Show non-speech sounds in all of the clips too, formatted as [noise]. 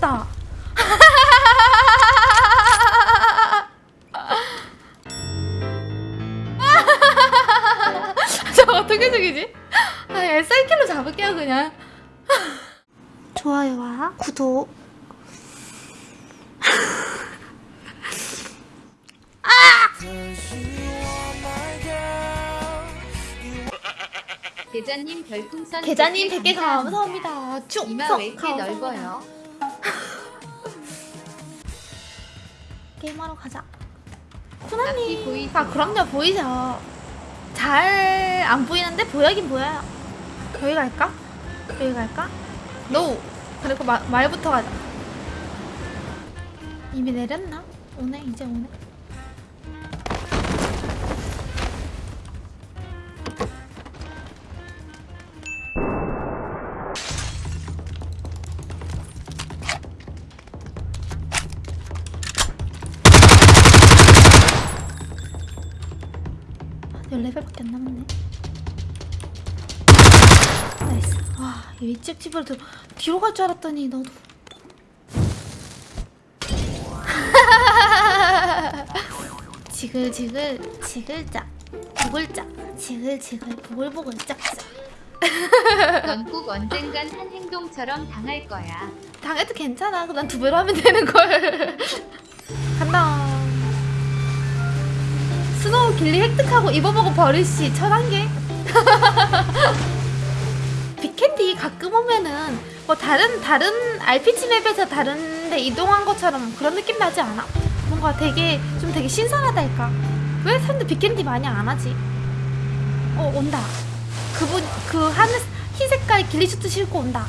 죽였다. [laughs] 저 어떻게 죽이지? 아, SR킬로 잡을게요 그냥. 좋아요와 구독. [laughs] 계자님 별풍선 계좌님 100개 100개 감사합니다. 이마 왜 이렇게 넓어요? 게임하러 가자. 보이세요? 아 그럼요 보이죠. 잘 안 보이는데 보여긴 보여요. 여기 갈까? 여기 갈까? 노. 그리고 마, 말부터 가자. 이미 내렸나? 오네 이제 오네. 14배밖에 안 남았네. 나이스. 와, 이 일찍 집으로 들 뒤로 갈 줄 알았더니 너도. [laughs] 지글지글 지글짝 보글짝 지글지글 보글보글 짝짝 넌꼭 언젠간 한 행동처럼 당할 거야. 당해도 괜찮아 난 두 배로 하면 되는 걸 [laughs] 간다 스노우 길리 획득하고 입어보고 버릇이 천한개 [laughs] 빅캔디 가끔 오면은 뭐 다른 다른 RPG 맵에서 다른 데 이동한 것처럼 그런 느낌 나지 않아? 뭔가 되게 좀 되게 신선하달까 왜 사람들 빅캔디 많이 안 하지? 어 온다 그분 그 하늘 흰 색깔 길리 슈트 신고 온다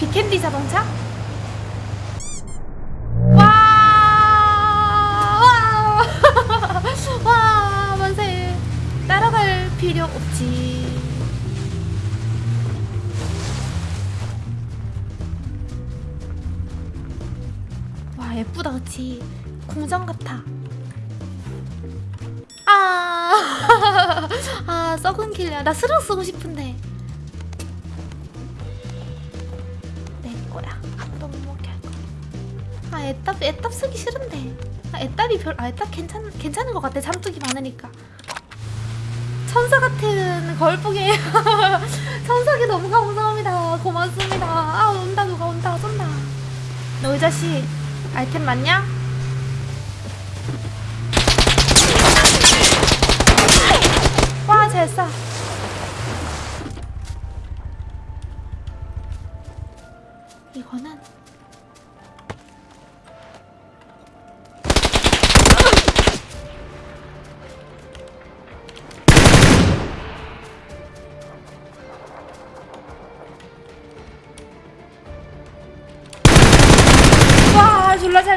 빅캔디 자동차? 필요 없지. 와, 예쁘다, 그치? 공장 같아. 아, [laughs] 아, 썩은 길이야. 나 스르륵 쓰고 싶은데. 아 애답 애답 쓰기 싫은데. 아 애답이 별, 아 애답 괜찮 괜찮은 것 같아. 잠뚝이 많으니까. 천사 같은 걸복이에요. 천사기 너무 감사합니다. 고맙습니다. 아 온다 누가 온다 쏜다. 너 이 자식 아이템 맞냐? 와잘 쏴. 이거는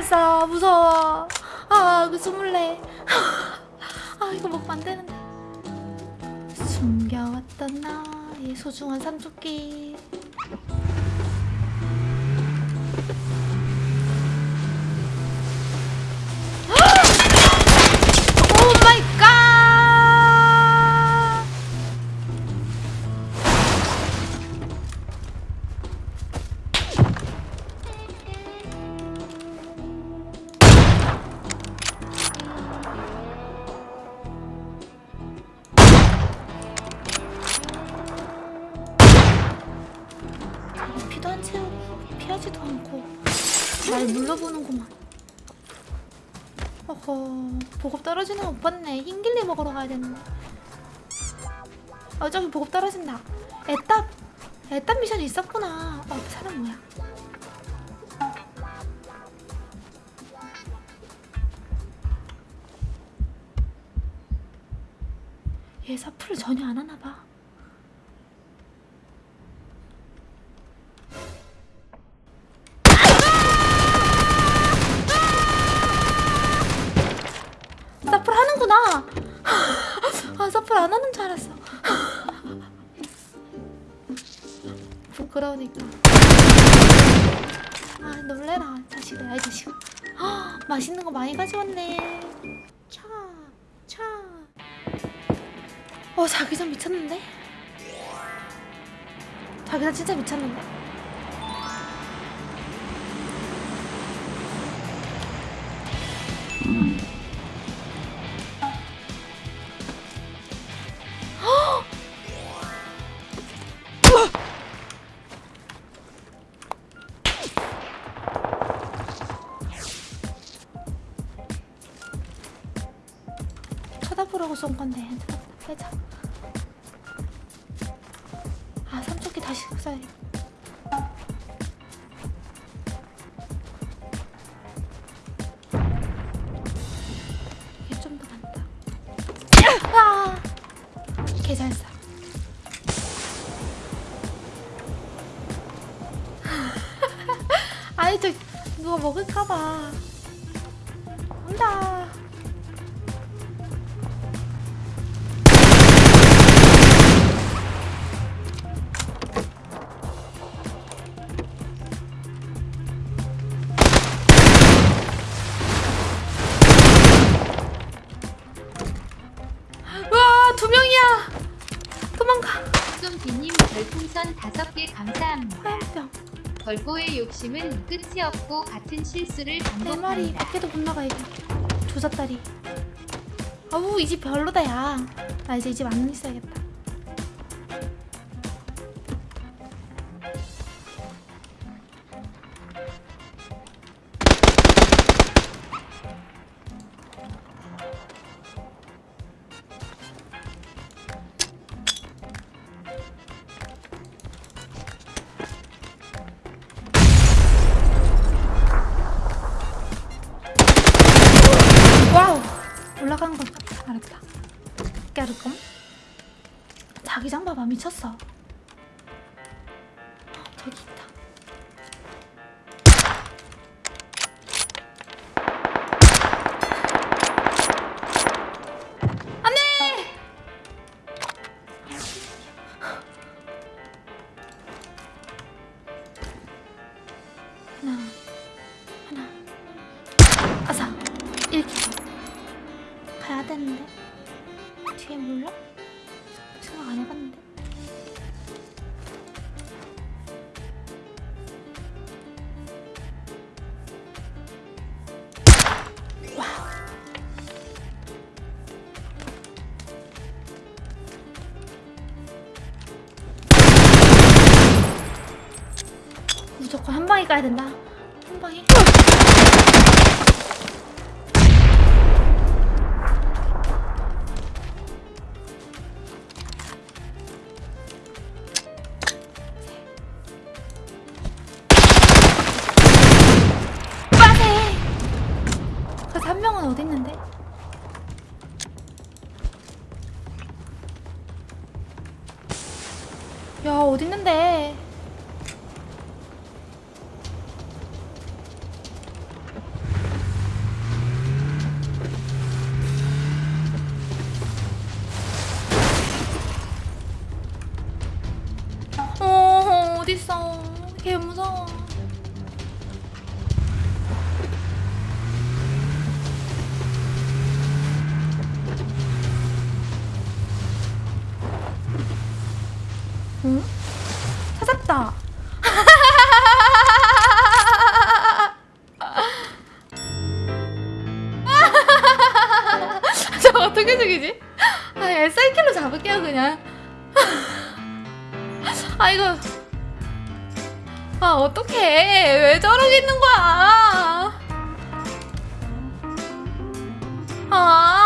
쏴. 무서워. 아그 스물네. [laughs] 아 이거 먹으면 안 되는데. 숨겨왔던 나의 소중한 삼조끼. 안 채우고 피하지도 않고 날 눌러보는구만. 어허 보급 떨어지는 거못 봤네. 흰길리 먹으러 가야 되는데. 어 저기 보급 떨어진다. 애답 애답 미션이 있었구나. 어 사람 뭐야? 얘 사프를 전혀 안 하나 봐 아 사플 안 하는 줄 알았어. [laughs] 부끄러우니까. 아 놀래라 자식아 아이 자식. 아, 맛있는 거 많이 가져왔네. 차, 차. 어 자기장 미쳤는데? 자기장 진짜 미쳤는데? 보라고 쏜 건데 빼자 아 삼촌기 다시 써야겠다 이게 좀더 낫다. 아! 개잘 쏴 [laughs] 아니 저 누가 먹을까봐. 온다 별풍선 5개 감사합니다. 화염병. 벌보의 욕심은 끝이 없고 같은 실수를 내 말이 반복한다. 밖에도 못 나가 이제 조졌다리. 아우 이 집 별로다 야 나 이제 이 집 안 있어야겠다 미쳤어. 어, 저기 있다. 하나 하나. 아사 1킬 가야 되는데 무조건 한 방에 가야 된다 응? 찾았다. [laughs] 저 어떻게 죽이지? 아, SR킬로 잡을게요 그냥. [laughs] 아 이거. 아 어떡해? 왜 저러고 있는 거야? 아. 아.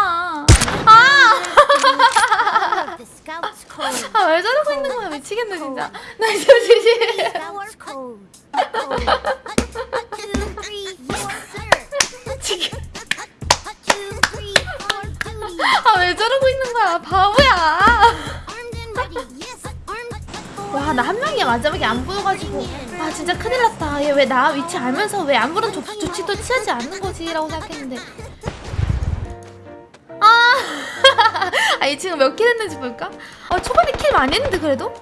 아 왜 저러고 있는 거야? 미치겠네 진짜. 나 진짜 지지 Scouts code. Code. Two, three, yes, sir. 지금 Two, three, for duty. 아왜 저러고 있는 거야? 바보야. 와 나 한 명이 마지막에 안 보여가지고. 아 진짜 큰일 났다. 얘 왜 나 위치 알면서 왜 아무런 조, 조치도 취하지 않는 거지? 라고 생각했는데. 아, 아, 이 친구 몇 kill 했는지 볼까? 아, 초반에 kill 많이 했는데, 그래도?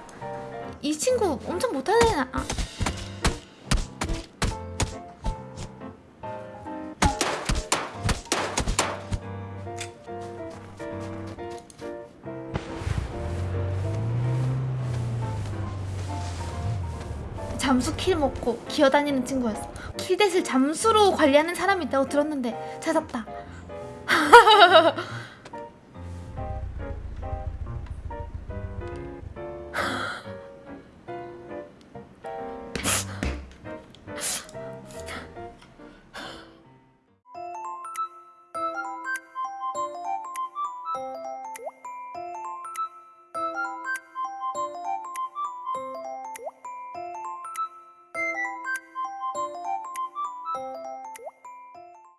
이 친구 엄청 못하는, 아. 잠수 kill 먹고 기어다니는 친구였어. 킬뎃을 잠수로 관리하는 사람이 있다고 들었는데 찾았다. [laughs]